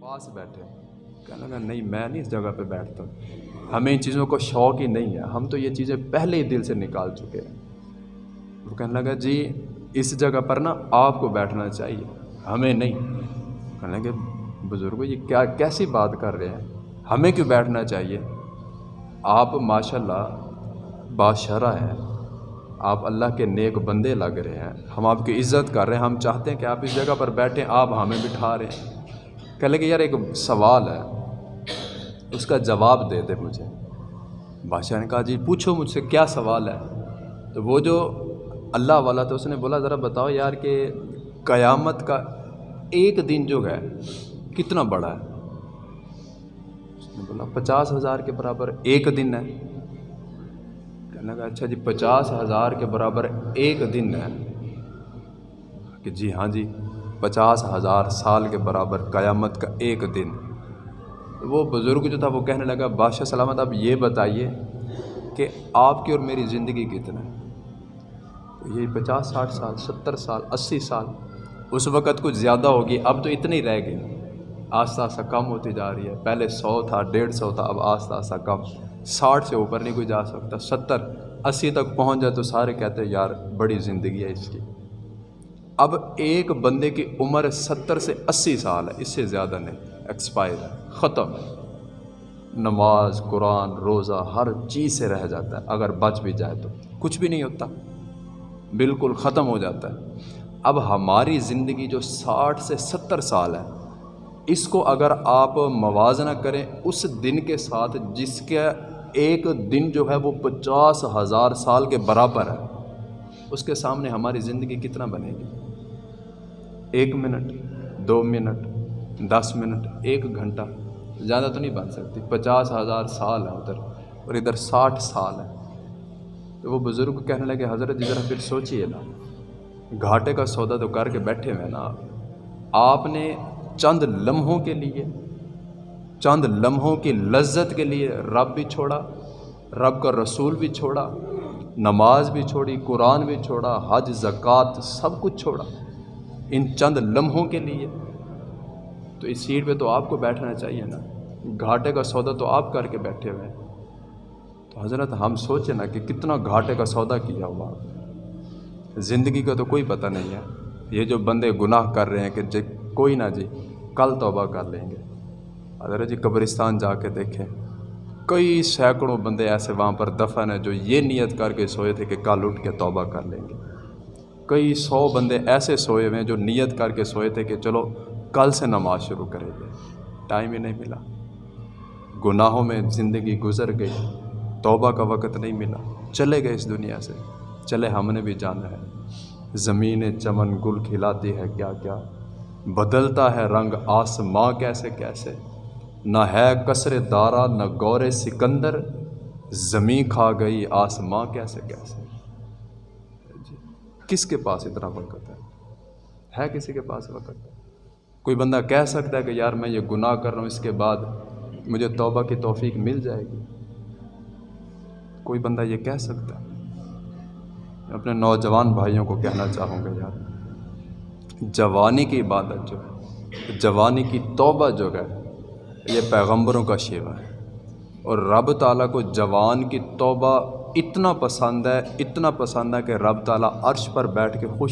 پاس بیٹھے کہنے لگا، نہیں، میں نہیں اس جگہ پہ بیٹھتا۔ ہمیں ان چیزوں کو شوق ہی نہیں ہے۔ ہم تو یہ چیزیں پہلے ہی دل سے نکال چکے ہیں۔ وہ کہنے لگا جی اس جگہ پر نا آپ کو بیٹھنا چاہیے۔ ہمیں نہیں۔ کہنے لگے بزرگوں یہ کیا، کیسی بات کر رہے ہیں؟ ہمیں کیوں بیٹھنا چاہیے؟ آپ ماشاء اللہ بادشرہ ہیں۔ آپ اللہ کے نیک بندے لگ رہے ہیں۔ ہم آپ کی عزت کر رہے ہیں۔ ہم چاہتے ہیں کہ آپ اس جگہ پر بیٹھیں۔ آپ ہمیں بٹھا رہے ہیں۔ کہہ لگے، یار ایک سوال ہے. اس کا جواب دے دے مجھے۔ بادشاہ نے کہا جی پوچھو مجھ سے کیا سوال ہے؟ تو وہ جو اللہ والا تھا، اس نے بولا، ذرا بتاؤ یار کہ قیامت کا ایک دن جو ہے، کتنا بڑا ہے؟ اس نے بولا، پچاس ہزار کے برابر ایک دن ہے۔ کہنے لگا اچھا جی پچاس ہزار کے برابر ایک دن ہے۔ کہ جی ہاں جی۔ پچاس ہزار سال کے برابر قیامت کا ایک دن۔ وہ بزرگ جو تھا وہ کہنے لگا، بادشاہ سلامت آپ یہ بتائیے کہ آپ کی اور میری زندگی کتنا ہے؟ یہی پچاس، ساٹھ سال، ستر سال، اسی سال، اس وقت کچھ زیادہ ہوگی، اب تو اتنی رہ گئی۔ آہستہ آہستہ کم ہوتی جا رہی ہے۔ پہلے سو تھا، ڈیڑھ سو تھا، اب آہستہ آہستہ کم۔ ساٹھ سے اوپر نہیں کوئی جا سکتا، ستر، اسی تک پہنچ جائے تو سارے کہتے ہیں، یار، بڑی زندگی ہے اس کی۔ اب ایک بندے کی عمر ستر سے اسی سال ہے، اس سے زیادہ نہیں ایکسپائر ختم۔ نماز، قرآن، روزہ، ہر چیز سے رہ جاتا ہے، اگر بچ بھی جائے تو۔ کچھ بھی نہیں ہوتا، بالکل ختم ہو جاتا ہے۔ اب ہماری زندگی جو ساٹھ سے ستر سال ہے، اس کو اگر آپ موازنہ کریں، اس دن کے ساتھ جس کے ایک دن جو ہے وہ پچاس ہزار سال کے برابر ہے، اس کے سامنے ہماری زندگی کتنا بنے گی؟ ایک منٹ، دو منٹ، دس منٹ، ایک گھنٹہ، زیادہ تو نہیں بن سکتی، پچاس ہزار سال ہے ادھر، اور ادھر ساٹھ سال ہے تو وہ بزرگ کہنے لگے، حضرت جی ذرا پھر سوچیے نا، گھاٹے کا سودا تو کر کے بیٹھے ہوئے نا آپ نے چند لمحوں کے لیے، چند لمحوں کی لذت کے لیے رب بھی چھوڑا، رب کا رسول بھی چھوڑا، نماز بھی چھوڑی، قرآن بھی چھوڑا، حج، زکوٰۃ، سب کچھ چھوڑا۔ ان چند لمحوں کے لیے۔ تو اس سیٹ پہ تو آپ کو بیٹھنا چاہیے نا۔ گھاٹے کا سودا تو آپ کر کے بیٹھے ہوئے ہیں۔ تو حضرت ہم سوچیں نا کہ کتنا گھاٹے کا سودا کیا ہوا۔ زندگی کا تو کوئی پتہ نہیں ہے۔ یہ جو بندے گناہ کر رہے ہیں کہ جی کوئی نہ جی کل توبہ کر لیں گے۔ حضرت جی قبرستان جا کے دیکھیں۔ کئی سینکڑوں بندے ایسے وہاں پر دفن ہیں جو یہ نیت کر کے سوئے تھے کہ کل اٹھ کے توبہ کر لیں گے۔ کئی سو بندے ایسے سوئے ہوئے ہیں جو نیت کر کے سوئے تھے کہ چلو کل سے نماز شروع کریں گے ٹائم ہی نہیں ملا۔ گناہوں میں زندگی گزر گئی۔ توبہ کا وقت نہیں ملا۔ چلے گئے اس دنیا سے۔ چلے، ہم نے بھی جانا ہے۔ زمین چمن گل کھلاتی ہے کیا کیا۔ بدلتا ہے رنگ آسماں کیسے کیسے۔ نہ ہے کثر دارا، نہ غور سکندر۔ زمیں کھا گئی آسماں کیسے کیسے۔ کس کے پاس اتنا وقت ہے؟ ہے کسی کے پاس وقت؟ کوئی بندہ کہہ سکتا ہے کہ یار میں یہ گناہ کر رہا ہوں، اس کے بعد مجھے توبہ کی توفیق مل جائے گی؟ کوئی بندہ یہ کہہ سکتا ہے؟ اپنے نوجوان بھائیوں کو کہنا چاہوں گا یار، جوانی کی عبادت جو ہے، جوانی کی توبہ جو ہے، یہ پیغمبروں کا شیوا ہے۔ اور رب تعالیٰ کو جوان کی توبہ اتنا پسند ہے اتنا پسند ہے کہ رب تعالیٰ عرش پر بیٹھ کے خوش